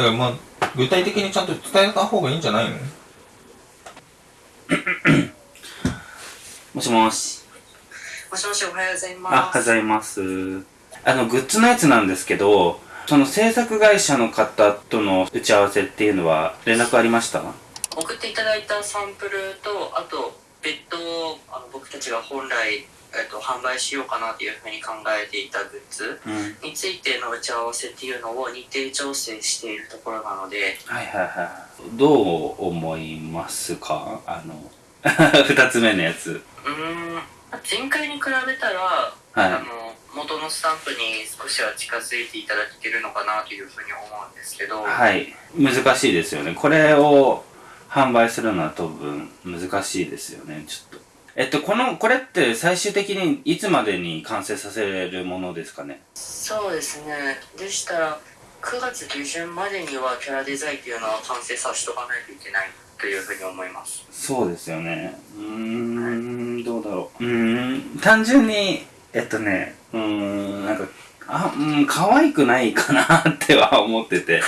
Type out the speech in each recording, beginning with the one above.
だからまあ、具体的にちゃんと伝えた方がいいんじゃないの？もしもし。もしもしおはようございあ、ます。おはようございます。あの、グッズのやつなんですけど、その制作会社の方との打ち合わせっていうのは連絡ありました？送っていただいたサンプルと、あと、別途、あの僕たちが本来、えっと、販売しようかなというふうに考えていたグッズうん。についての打ち合わせっていうのを日程調整しているところなので、はいはいはい。どう思いますか？あの、二つ目のやつ。うーん、前回に比べたら、はあい。の、元のスタンプに少しは近づいていただけてるのかなというふうに思うんですけど、はい。難しいですよね。これを販売するのは多分難しいですよね。ちょっと。えっと、この、これって最終的にいつまでに完成させるものですかね？そうですね。でしたら、9月下旬までにはキャラデザインっていうのは完成させとかないといけないというふうに思います。そうですよね。うーん、どうだろう。うーん、単純に、えっとね、うーん、なんか、あ、うん、可愛くないかなっては思ってて。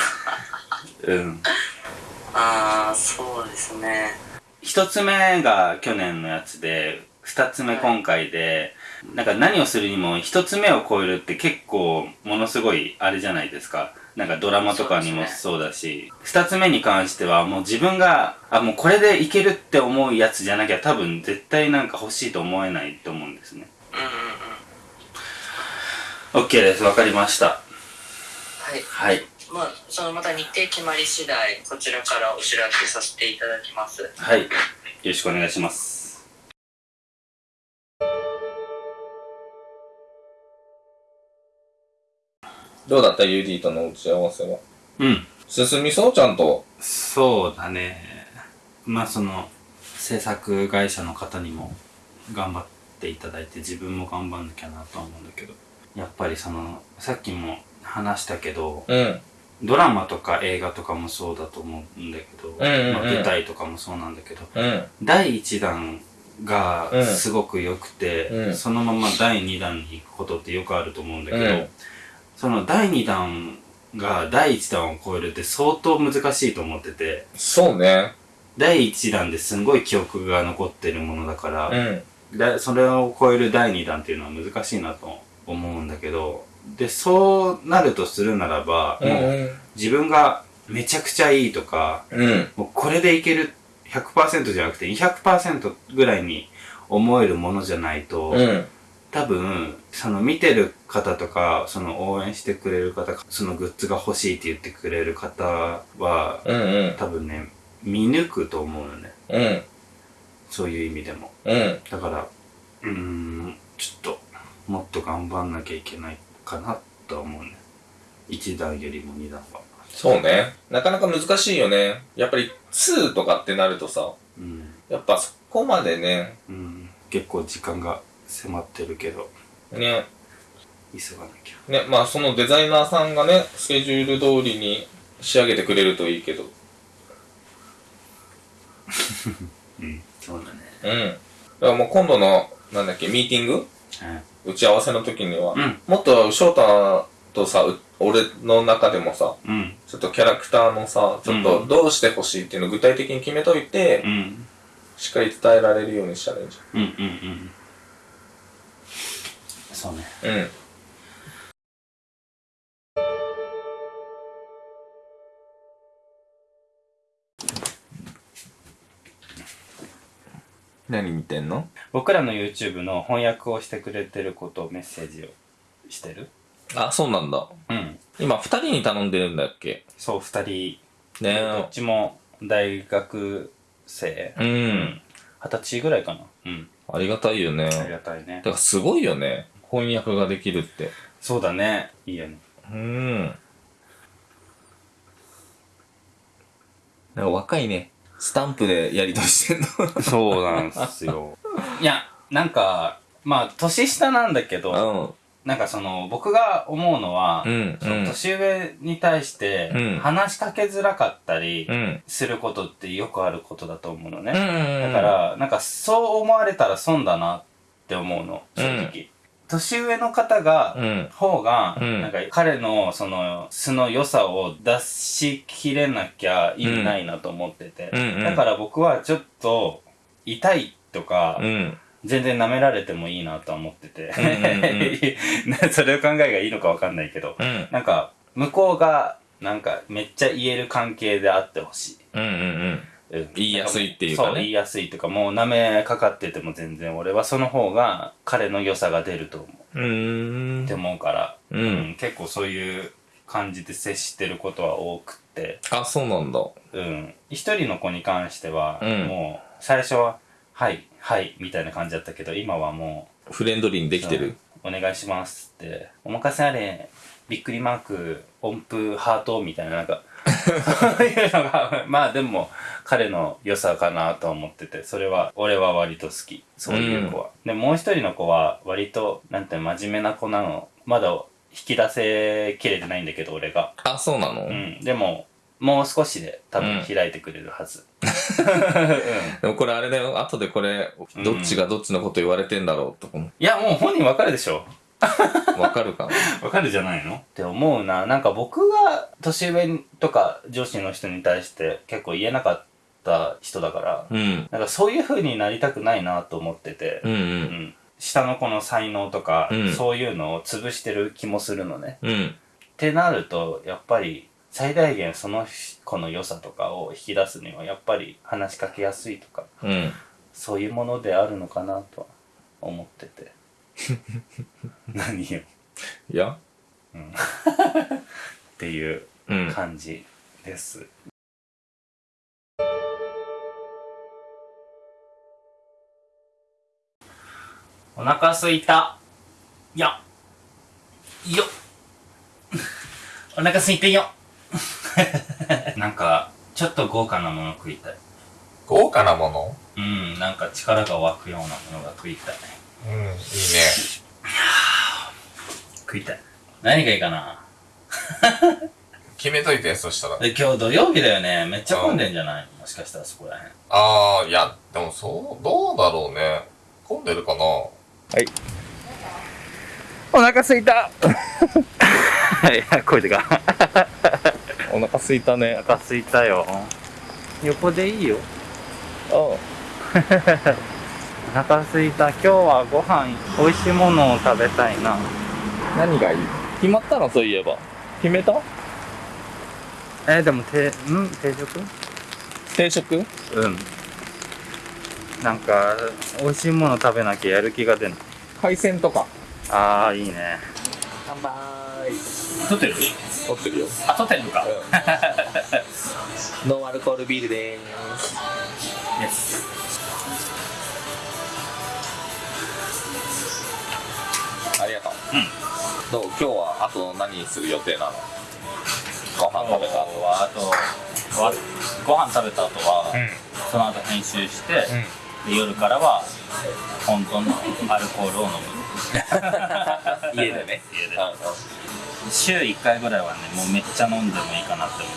うん。ああ、そうですね。一つ目が去年のやつで、二つ目今回で、なんか何をするにも一つ目を超えるって結構ものすごいあれじゃないですか。なんかドラマとかにもそうだし、二、つ目に関してはもう自分が、あ、もうこれでいけるって思うやつじゃなきゃ多分絶対なんか欲しいと思えないと思うんですね。うんうんうん。OK です。わかりました。はい。はい。まあ、そのまた日程決まり次第、こちらからお知らせさせていただきます。はい。よろしくお願いします。どうだった ?UD との打ち合わせは？うん。進みそう？ちゃんと。そうだね。まあその制作会社の方にも頑張っていただいて自分も頑張んなきゃなとは思うんだけどやっぱりそのさっきも話したけどうん。ドラマとか映画とかもそうだと思うんだけど、んうんうんまあ、舞台とかもそうなんだけどうん。第1弾がうんすごく良くて、うんそのまま第2弾に行くことってよくあると思うんだけど、うんその第2弾が第1弾を超えるって相当難しいと思っててそうね。第1弾ですんごい記憶が残ってるものだから、うん。だそれを超える第2弾っていうのは難しいなと思うんだけどでそうなるとするならば、うんもう自分がめちゃくちゃいいとかうん。もうこれでいける100%じゃなくて200%ぐらいに思えるものじゃないと、うん。多分その見てる方とかその応援してくれる方そのグッズが欲しいって言ってくれる方はうん。うん。多分ね見抜くと思うよねうん。そういう意味でもうん。だからうーんちょっともっと頑張んなきゃいけないかなとは思うね。1段よりも2段は。そうね。なかなか難しいよね。やっぱり2とかってなるとさ、うん、やっぱそこまでね、うん、結構時間が迫ってるけど。ね、急がなきゃ。ね、まあそのデザイナーさんがね、スケジュール通りに仕上げてくれるといいけど。うん。そうだね。うん。だからもう今度の、なんだっけ、ミーティング？はい打ち合わせの時には、うん。もっと翔太とさ、う俺の中でもさ、うん。ちょっとキャラクターのさ、ちょっとどうしてほしいっていうのを具体的に決めといて、うん。しっかり伝えられるようにしたらいいん。じうんうんうん。そうね。ゃん。うん。何見てんの？僕らの YouTube の翻訳をしてくれてることをメッセージをしてるあ、そうなんだ。うん今、二人に頼んでるんだっけ？そう二人ねどっちも大学生え。うん。二十歳ぐらいかなうんありがたいよね。ありがたいねだからすごいよね。翻訳ができるって。そうだねいいよねうん。なんか若いね。スタンプでやりとりしてんの？そうなんすよ いやなんかまあ年下なんだけどなんかその僕が思うのは、うん。その年上に対してうん話しかけづらかったりうん。することってよくあることだと思うのね、うん。だか、らなんかそう思われたら損だなって思うの正直、年上の方が、うん。方が、うん。なんか彼のその素の良さを出しきれなきゃ意味ないなと思ってて、うんうん。だから僕はちょっと痛いとか、うん。全然舐められてもいいなとは思ってて、それの考えがいいのかわかんないけど、うん。なんか向こうがなんかめっちゃ言える関係であってほしい。うんうんうんうん言いやすいっていうかね。そう、言いやすいというか、もう舐めかかってても全然俺はその方が彼の良さが出ると思う。うーん。って思うから、うん。結構そういう感じで接してることは多くって、あそうなんだ。うん。一人の子に関しては、うん。もう最初は、はい、はい、みたいな感じだったけど、今はもフレンドリーにできてる？う、お願いしますって、お任せあれ、びっくりマーク、音符、ハートみたいな、なんか、いうのが、まあでも、彼の良さかなとは思ってて、それは、俺は割と好き。そういう子は。で、もう一人の子は、割と、なんて真面目な子なの。まだ引き出せきれてないんだけど、俺が。あそうなの、うん。でも、もう少しで多分うん開いてくれるはず。でもこれあれだよ後でこれどっちがどっちのこと言われてんだろうとかもいや、もう本人わかるでしょ。わかるかなわかるじゃないの？って思うな。なんか僕が年上とか上司の人に対して結構言えなかった人だから、うん。なんかそういう風になりたくないなと思ってて、うんううんん。下の子の才能とか、うん。そういうのを潰してる気もするのね。うん。ってなると、やっぱり最大限その子の良さとかを引き出すには、やっぱり話しかけやすいとか、うん。そういうものであるのかなとは思ってて。何よ。いやっていううん感じです。お腹すいた。よっ。よっ。お腹すいてよ。なんか、ちょっと豪華なもの食いたい。豪華なもの？うん、なんか力が湧くようなものが食いたい。うんいいね食いたい。何がいいかな？決めといてそしたらで、今日土曜日だよね。めっちゃ混んでんじゃない？もしかしたらそこらへん。ああいやでもそうどうだろうね混んでるかな？はいお腹すいたいや、声でか。お腹すいたねお腹すいたよ。横でいいよ。あ お腹すいた。今日はご飯、美味しいものを食べたいな。何がいい？決まったのそういえば。決めた？えー、でも、て、ん？定食？定食？うん。なんか、美味しいもの食べなきゃやる気が出ない。海鮮とか？あー、いいね。乾杯。撮ってる？撮ってるよ。あ、撮ってるのか。ノンアルコールビールでーすどう？今日はあと何する予定なの？ご飯食べた後。は、あと、わご飯食べた後は、うん。その後編集して、で夜からは本当のアルコールを飲む。家でね。家で。うん。うん週1回ぐらいはねもうめっちゃ飲んでもいいかなって思っ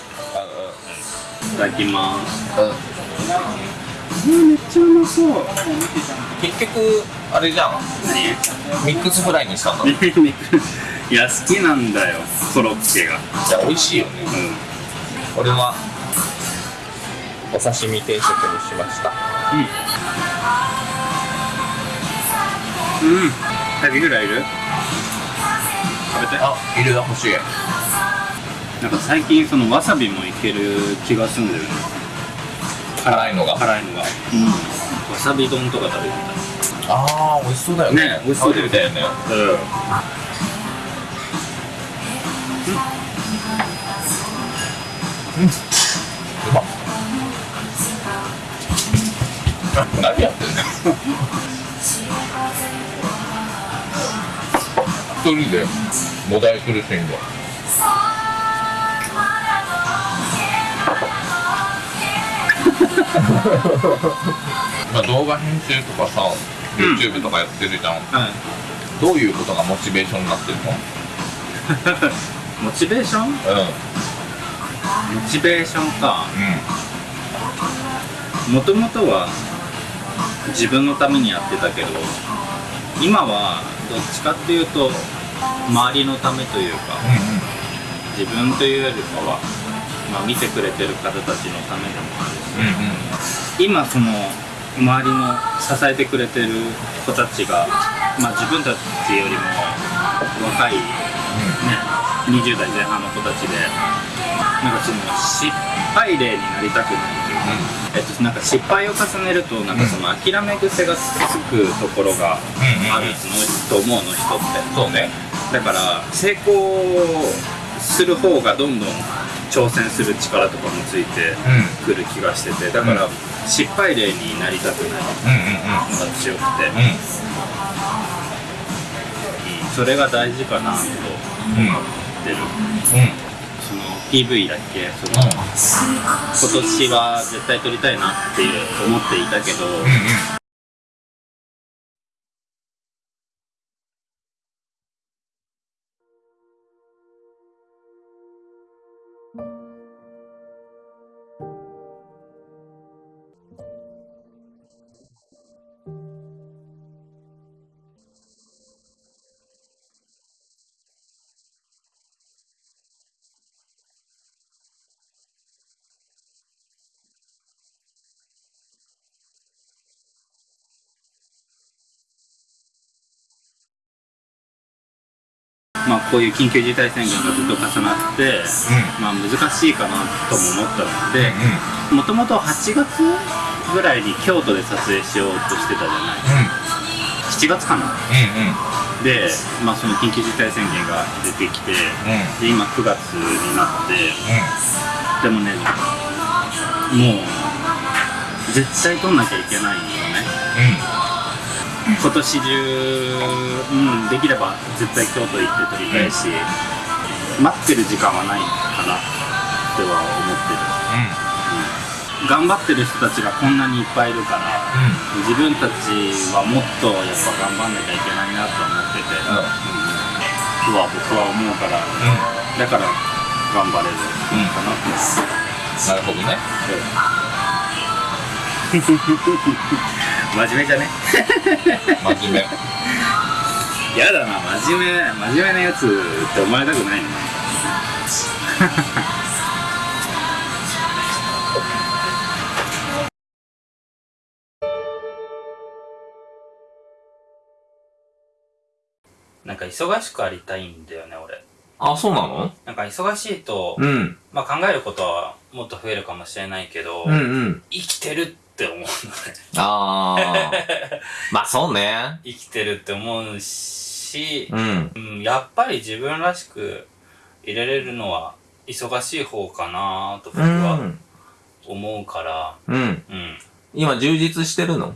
て。いただきます。うんうんめっちゃうまそう。結局あれじゃん。ミックスフライにしたんだいいや好きなんだよコロッケが。や美味しいよね。う俺はお刺身定食にしました。ん。うん。エビフライいる？食べて。あいる欲しい。なんか最近そのわさびもいける気がするんだよね辛いのが。辛いのが。うん。わさび丼とか食べてああ美味しそうだよね。美味しそうだよね。だよねたうん。うまっ。何やってんの一人でもだえ苦しんで まあ動画編集とかさ、YouTube とかやってるじゃん。はいどういうことがモチベーションになってるの？モチベーション？モうん。チベーションか。うもともとは自分のためにやってたけど今はどっちかっていうと周りのためというか自分というよりかは、まあ、見てくれてる方たちのためでもあるし今その周りの支えてくれてる子たちが、まあ、自分たちよりも若い、ね、20代前半の子たちでなんかその失敗例になりたくないというか、えっと、なんか失敗を重ねるとなんかその諦め癖がつくところがあるのと思うの人って。そうね。だから成功する方がどんどん挑戦する力とかもついてくる気がしててだから失敗例になりたくない。のが強くて、うん。それが大事かなと思ってる、その PV だっけ？その、今年は絶対撮りたいなっていう思っていたけど、まあ、こういう緊急事態宣言がずっと重なって、まあ、難しいかなとも思ったのでもともと8月ぐらいに京都で撮影しようとしてたじゃない。7月かな。で、まあ、その緊急事態宣言が出てきてで今9月になって。でもねもう絶対撮んなきゃいけないよね今年中、うん、できれば絶対京都行って撮りたいし、待ってる時間はないかなっては思ってる、頑張ってる人たちがこんなにいっぱいいるから、自分たちはもっとやっぱ頑張んなきゃいけないなと思ってて、うん。とは僕は思うから、だから頑張れるかなってなるほどね 真面目じゃね？真面目。やだな真面目真面目なやつって思われたくないね。なんか忙しくありたいんだよね俺。あそうなの？なんか忙しいと、うん。まあ考えることはもっと増えるかもしれないけど、うんうん。生きてるって思うのね。ああ まあそうね。生きてるって思うし、うん。うん、やっぱり自分らしく入れれるのは忙しい方かなと僕うはん。思うから、うん。うん、今充実してるの？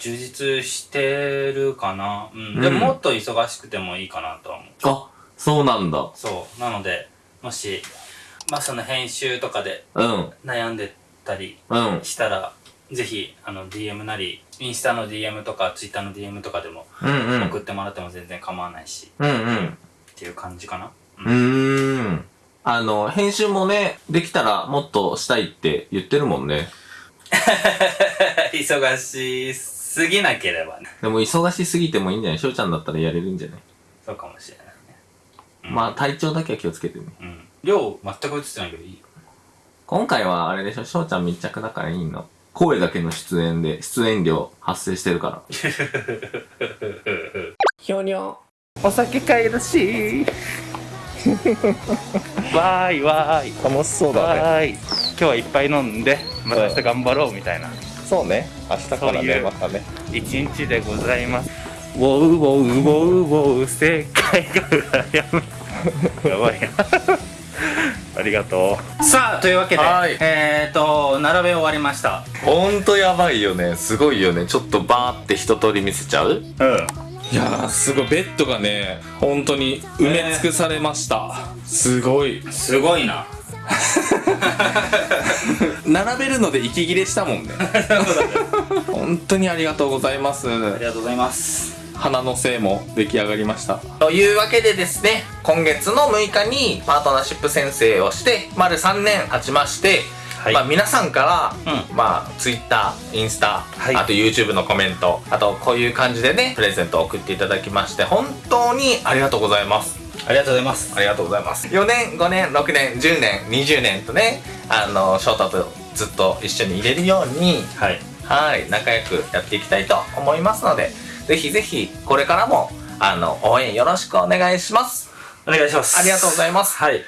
充実してるかな、うん。うん。でももっと忙しくてもいいかなとは思う。あそうなんだ。そう。なのでもしまあその編集とかでうん。悩んでたりうん。したらぜひあの DM なりインスタの DM とか Twitter の DM とかでもうんうん。送ってもらっても全然構わないし、うんうん。っていう感じかな、うーん。あの編集もねできたらもっとしたいって言ってるもんね。忙しすぎなければね。でも忙しすぎてもいいんじゃない？しょうちゃんだったらやれるんじゃない、そうかもしれないね。まあ体調だけは気をつけてね。うん。量全く映ってないけどいいよ今回はあれでしょしょうちゃん密着だからいいの。声だけの出演で出演料発生してるから。ひょにょお酒買いだし。わーいわーい。楽しそうわーい。今日はいっぱい飲んでまた明日頑張ろうみたいな。そうね。明日からねまたね。一日でございます。ウォウウォウウォウウォウ世界が羨む やばいな ありがとさあというわけで、はい。えーと並べ終わりました。ほんとやばいよね。すごいよね。ちょっとバーって一通り見せちゃう？ううん。いやーすごいベッドがね本当に埋め尽くされました、すごい。すごいな。並べるので息切れしたもん ね。本当にありがとうございます。ありがとうございます花のせいも出来上がりました。というわけでですね今月の6日にパートナーシップ宣誓をして丸3年経ちまして、はい。まあ皆さんから、うまあ Twitter、インスタ、はい。あと YouTube のコメント、あとこういう感じでね、プレゼントを送っていただきまして、本当にありがとうございます。ありがとうございます。ありがとうございます。4年、5年、6年、10年、20年とね、あの、翔太とずっと一緒にいれるように、はい。はい、仲良くやっていきたいと思いますので、ぜひぜひ、これからも、あの、応援よろしくお願いします。お願いします。ありがとうございます。はい